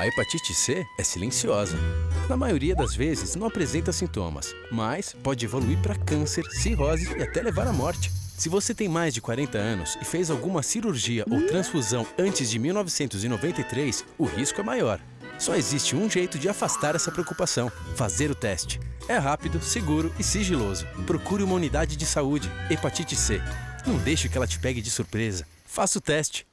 A hepatite C é silenciosa. Na maioria das vezes não apresenta sintomas, mas pode evoluir para câncer, cirrose e até levar à morte. Se você tem mais de 40 anos e fez alguma cirurgia ou transfusão antes de 1993, o risco é maior. Só existe um jeito de afastar essa preocupação: fazer o teste. É rápido, seguro e sigiloso. Procure uma unidade de saúde. Hepatite C. Não deixe que ela te pegue de surpresa. Faça o teste.